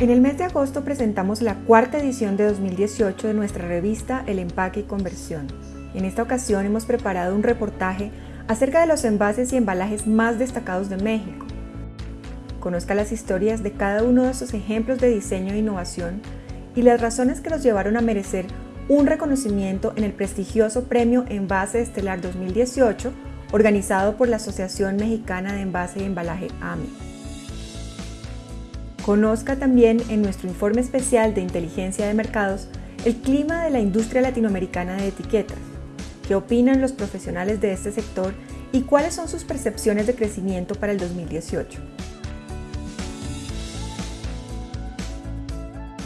En el mes de agosto presentamos la cuarta edición de 2018 de nuestra revista El Empaque y Conversión. En esta ocasión hemos preparado un reportaje acerca de los envases y embalajes más destacados de México. Conozca las historias de cada uno de esos ejemplos de diseño e innovación y las razones que los llevaron a merecer un reconocimiento en el prestigioso Premio Envase Estelar 2018 organizado por la Asociación Mexicana de Envase y Embalaje AMI. Conozca también en nuestro informe especial de inteligencia de mercados el clima de la industria latinoamericana de etiquetas, qué opinan los profesionales de este sector y cuáles son sus percepciones de crecimiento para el 2018.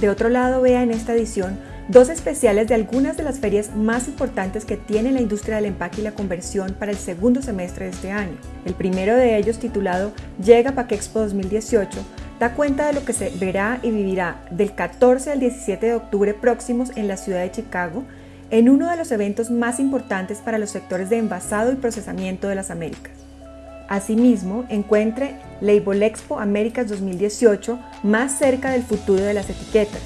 De otro lado, vea en esta edición dos especiales de algunas de las ferias más importantes que tiene la industria del empaque y la conversión para el segundo semestre de este año. El primero de ellos, titulado Llega Paquexpo 2018, da cuenta de lo que se verá y vivirá del 14 al 17 de octubre próximos en la ciudad de Chicago, en uno de los eventos más importantes para los sectores de envasado y procesamiento de las Américas. Asimismo, encuentre Label Expo Américas 2018 más cerca del futuro de las etiquetas,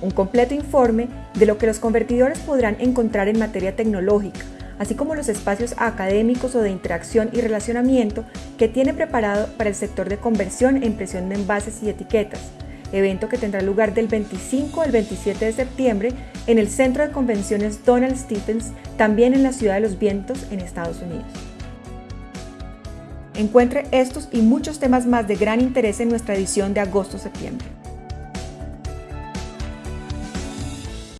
un completo informe de lo que los convertidores podrán encontrar en materia tecnológica, así como los espacios académicos o de interacción y relacionamiento que tiene preparado para el sector de conversión e impresión de envases y etiquetas, evento que tendrá lugar del 25 al 27 de septiembre en el Centro de Convenciones Donald Stephens, también en la Ciudad de los Vientos, en Estados Unidos. Encuentre estos y muchos temas más de gran interés en nuestra edición de agosto-septiembre.